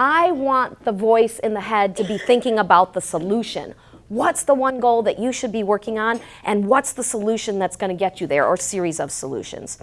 I want the voice in the head to be thinking about the solution. What's the one goal that you should be working on and what's the solution that's going to get you there or series of solutions.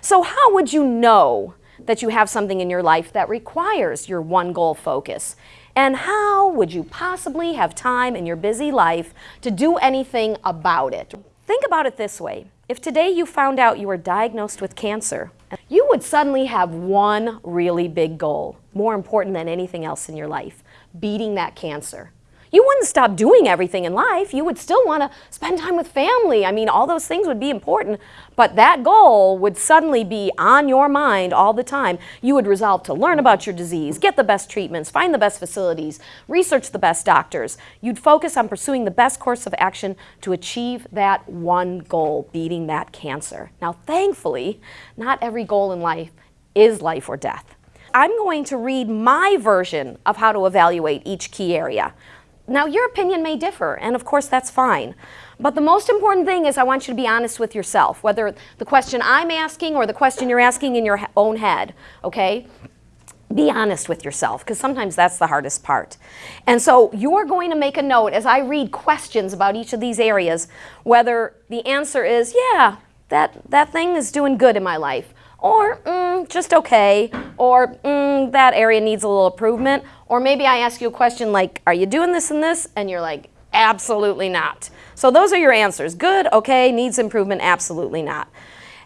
So how would you know that you have something in your life that requires your one goal focus? And how would you possibly have time in your busy life to do anything about it? Think about it this way. If today you found out you were diagnosed with cancer, you would suddenly have one really big goal, more important than anything else in your life, beating that cancer you wouldn't stop doing everything in life. You would still want to spend time with family. I mean, all those things would be important, but that goal would suddenly be on your mind all the time. You would resolve to learn about your disease, get the best treatments, find the best facilities, research the best doctors. You'd focus on pursuing the best course of action to achieve that one goal, beating that cancer. Now, thankfully, not every goal in life is life or death. I'm going to read my version of how to evaluate each key area. Now, your opinion may differ, and of course that's fine. But the most important thing is I want you to be honest with yourself, whether the question I'm asking or the question you're asking in your own head, okay? Be honest with yourself, because sometimes that's the hardest part. And so you're going to make a note as I read questions about each of these areas, whether the answer is, yeah, that, that thing is doing good in my life, or mm, just okay, or mm, that area needs a little improvement, or maybe I ask you a question like, are you doing this and this? And you're like, absolutely not. So those are your answers. Good, okay, needs improvement, absolutely not.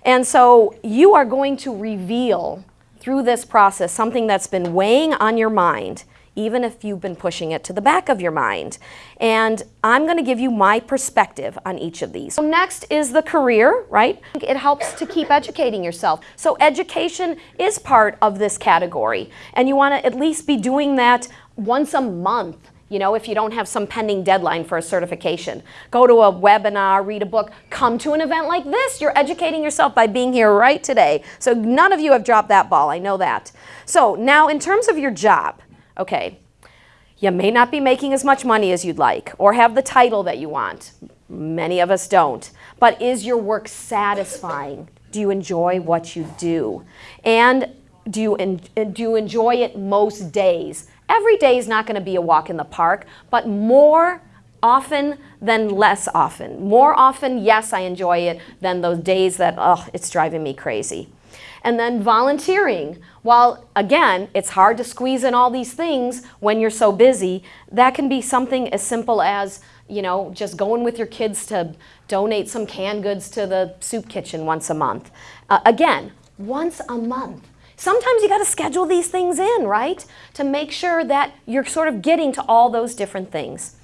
And so you are going to reveal through this process something that's been weighing on your mind even if you've been pushing it to the back of your mind. And I'm going to give you my perspective on each of these. So next is the career, right? It helps to keep educating yourself. So education is part of this category. And you want to at least be doing that once a month you know, if you don't have some pending deadline for a certification. Go to a webinar, read a book, come to an event like this. You're educating yourself by being here right today. So none of you have dropped that ball, I know that. So now in terms of your job, okay, you may not be making as much money as you'd like or have the title that you want. Many of us don't. But is your work satisfying? Do you enjoy what you do? And do you, do you enjoy it most days? Every day is not going to be a walk in the park, but more often than less often. More often, yes, I enjoy it, than those days that, oh, it's driving me crazy. And then volunteering. While, again, it's hard to squeeze in all these things when you're so busy, that can be something as simple as, you know, just going with your kids to donate some canned goods to the soup kitchen once a month. Uh, again, once a month. Sometimes you got to schedule these things in, right? To make sure that you're sort of getting to all those different things.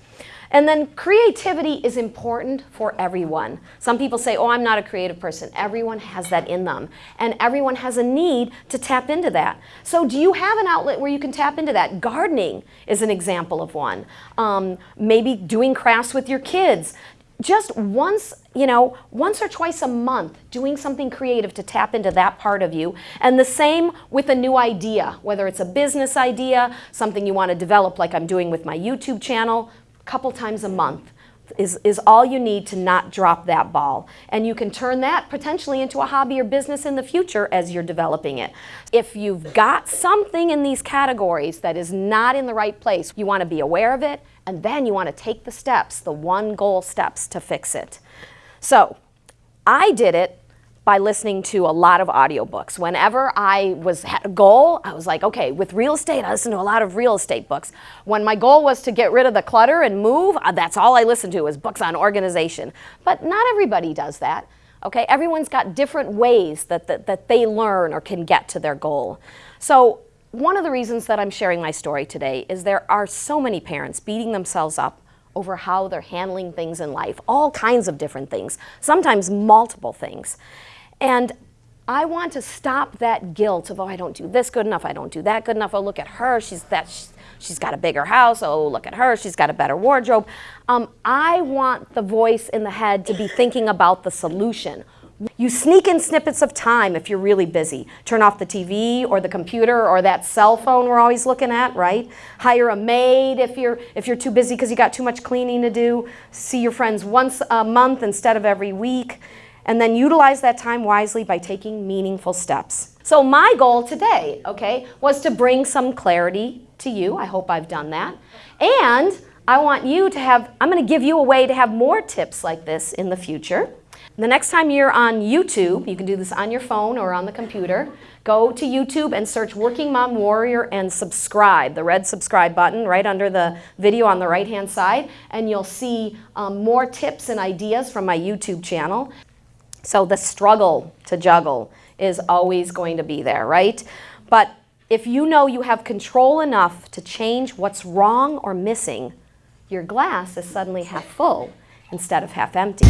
And then creativity is important for everyone. Some people say, oh, I'm not a creative person. Everyone has that in them. And everyone has a need to tap into that. So do you have an outlet where you can tap into that? Gardening is an example of one. Um, maybe doing crafts with your kids. Just once, you know, once or twice a month, doing something creative to tap into that part of you. And the same with a new idea, whether it's a business idea, something you want to develop like I'm doing with my YouTube channel, a couple times a month is, is all you need to not drop that ball. And you can turn that potentially into a hobby or business in the future as you're developing it. If you've got something in these categories that is not in the right place, you want to be aware of it, and then you want to take the steps, the one goal steps to fix it. So I did it by listening to a lot of audiobooks. Whenever I was had a goal, I was like, okay, with real estate, I listen to a lot of real estate books. When my goal was to get rid of the clutter and move, uh, that's all I listened to was books on organization. But not everybody does that. Okay, everyone's got different ways that, that, that they learn or can get to their goal. So one of the reasons that I'm sharing my story today is there are so many parents beating themselves up over how they're handling things in life, all kinds of different things, sometimes multiple things. And I want to stop that guilt of, oh, I don't do this good enough, I don't do that good enough, oh, look at her, she's, that, she's, she's got a bigger house, oh, look at her, she's got a better wardrobe. Um, I want the voice in the head to be thinking about the solution. You sneak in snippets of time if you're really busy. Turn off the TV or the computer or that cell phone we're always looking at, right? Hire a maid if you're, if you're too busy because you got too much cleaning to do. See your friends once a month instead of every week. and then utilize that time wisely by taking meaningful steps. So my goal today, okay, was to bring some clarity to you. I hope I've done that. And I want you to have, I'm going to give you a way to have more tips like this in the future. The next time you're on YouTube, you can do this on your phone or on the computer, go to YouTube and search Working Mom Warrior and subscribe, the red subscribe button right under the video on the right hand side, and you'll see um, more tips and ideas from my YouTube channel. So the struggle to juggle is always going to be there, right? But if you know you have control enough to change what's wrong or missing, your glass is suddenly half full instead of half empty.